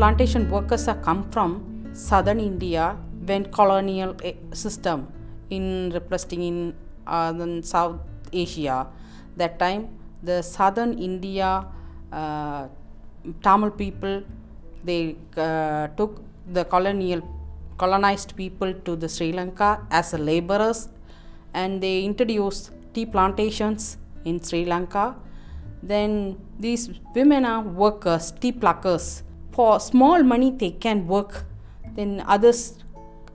plantation workers are come from southern India when colonial eh, system in replacing in uh, South Asia. That time the southern India uh, Tamil people they uh, took the colonial colonized people to the Sri Lanka as laborers and they introduced tea plantations in Sri Lanka. Then these women are workers, tea pluckers. For small money they can work. Then others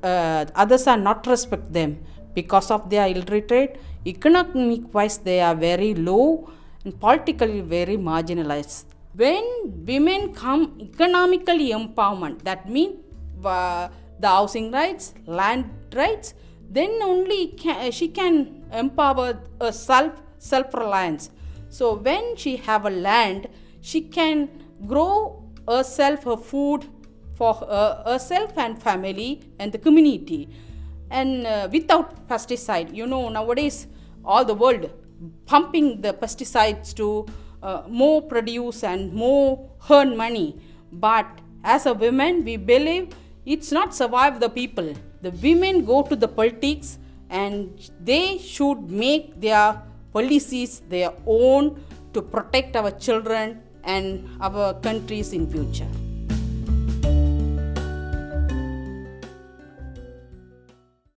uh, others are not respect them because of their illiterate. Economic wise they are very low and politically very marginalized. When women come economically empowerment, that means uh, the housing rights, land rights, then only can, she can empower a self self reliance. So when she have a land, she can grow herself her food for her, herself and family and the community, and uh, without pesticide. You know nowadays all the world pumping the pesticides to uh, more produce and more earn money. But as a woman, we believe it's not survive the people. The women go to the politics and they should make their policies their own to protect our children and our countries in future.